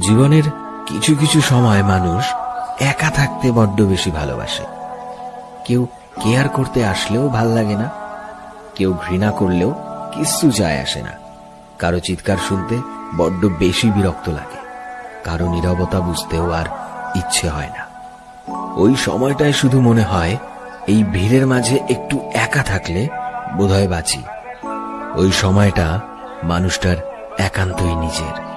জীবনের কিছু কিছু সময় মানুষ একা থাকতে বড্ড বেশি ভালোবাসে। কেউ কেয়ার করতে আসলেও ভালো লাগে না, কেউ ঘৃণা করলেও কিচ্ছু যায় আসে না। কারও চিৎকার শুনতে বড্ড বেশি বিরক্ত লাগে, কারও নীরবতা বুঝতেও আর ইচ্ছে হয় না। ওই সময়টায় শুধু মনে হয়, এই ভিড়ের মাঝে একটু একা থাকলে বোধহয় বাঁচি। ওই সময়টা মানুষটার একান্তই নিজের।